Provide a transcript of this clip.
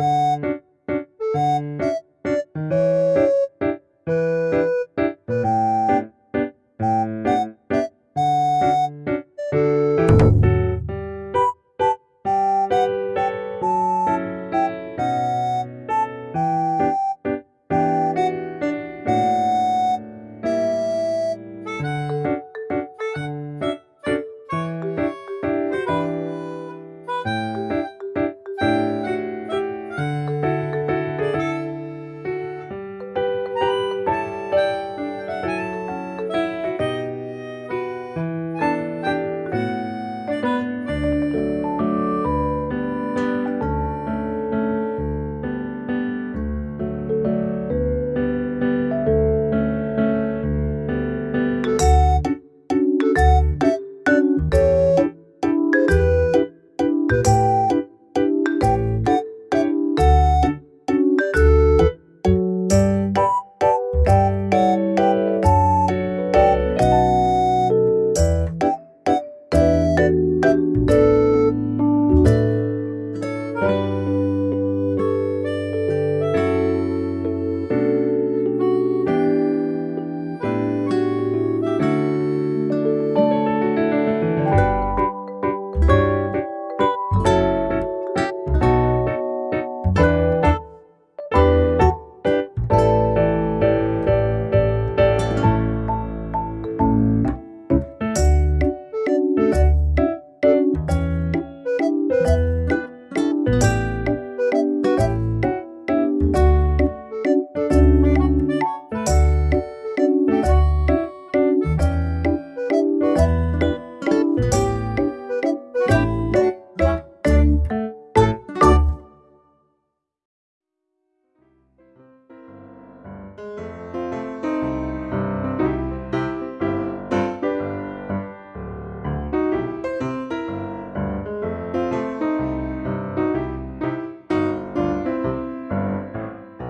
you